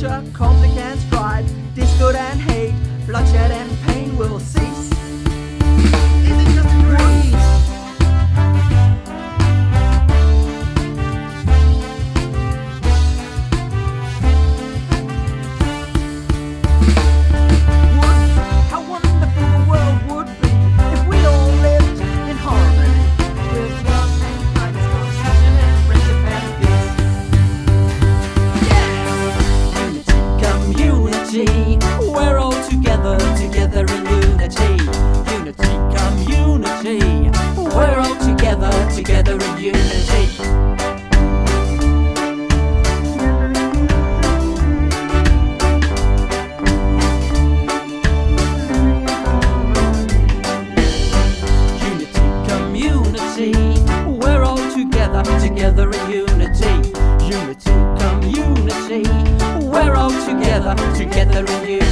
future complicates energy. We're all together, together in unity. Unity, community. We're all together, together in unity. together in unity, unity, community. We're all together, together carry you.